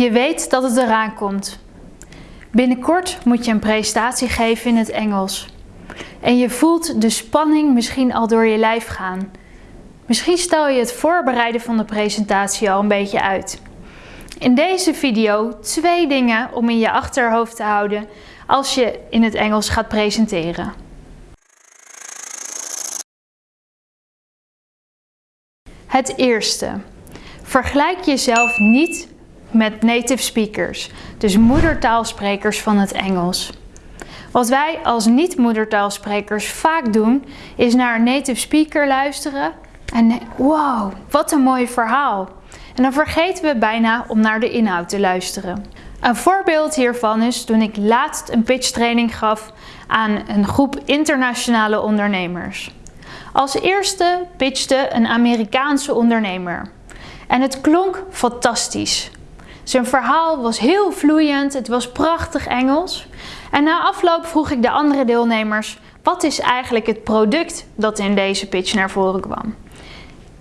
Je weet dat het eraan komt. Binnenkort moet je een presentatie geven in het Engels. En je voelt de spanning misschien al door je lijf gaan. Misschien stel je het voorbereiden van de presentatie al een beetje uit. In deze video twee dingen om in je achterhoofd te houden als je in het Engels gaat presenteren. Het eerste. Vergelijk jezelf niet met native speakers, dus moedertaalsprekers van het Engels. Wat wij als niet-moedertaalsprekers vaak doen, is naar een native speaker luisteren en wow, wat een mooi verhaal. En dan vergeten we bijna om naar de inhoud te luisteren. Een voorbeeld hiervan is toen ik laatst een pitchtraining gaf aan een groep internationale ondernemers. Als eerste pitchte een Amerikaanse ondernemer. En het klonk fantastisch. Zijn verhaal was heel vloeiend, het was prachtig Engels. En na afloop vroeg ik de andere deelnemers, wat is eigenlijk het product dat in deze pitch naar voren kwam?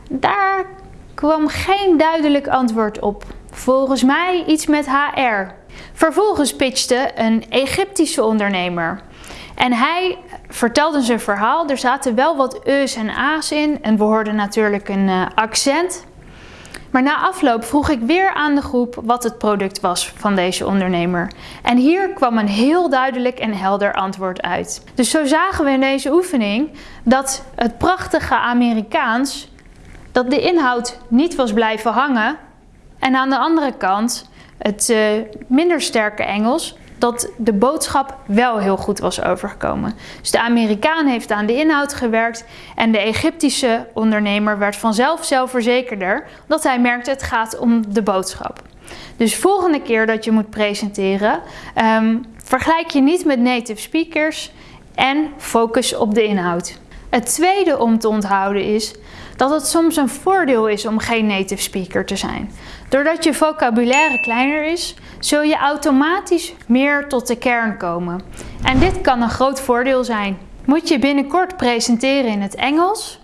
Daar kwam geen duidelijk antwoord op. Volgens mij iets met HR. Vervolgens pitchte een Egyptische ondernemer. En hij vertelde zijn verhaal. Er zaten wel wat e's en a's in. En we hoorden natuurlijk een uh, accent. Maar na afloop vroeg ik weer aan de groep wat het product was van deze ondernemer. En hier kwam een heel duidelijk en helder antwoord uit. Dus zo zagen we in deze oefening dat het prachtige Amerikaans, dat de inhoud niet was blijven hangen. En aan de andere kant het uh, minder sterke Engels, dat de boodschap wel heel goed was overgekomen. Dus de Amerikaan heeft aan de inhoud gewerkt en de Egyptische ondernemer werd vanzelf zelfverzekerder, omdat hij merkte het gaat om de boodschap. Dus volgende keer dat je moet presenteren, um, vergelijk je niet met native speakers en focus op de inhoud. Het tweede om te onthouden is dat het soms een voordeel is om geen native speaker te zijn. Doordat je vocabulaire kleiner is, zul je automatisch meer tot de kern komen. En dit kan een groot voordeel zijn. Moet je binnenkort presenteren in het Engels?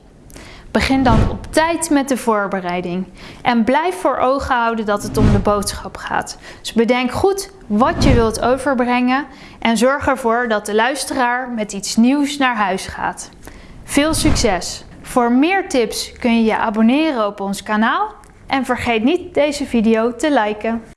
Begin dan op tijd met de voorbereiding. En blijf voor ogen houden dat het om de boodschap gaat. Dus bedenk goed wat je wilt overbrengen en zorg ervoor dat de luisteraar met iets nieuws naar huis gaat. Veel succes! Voor meer tips kun je je abonneren op ons kanaal en vergeet niet deze video te liken.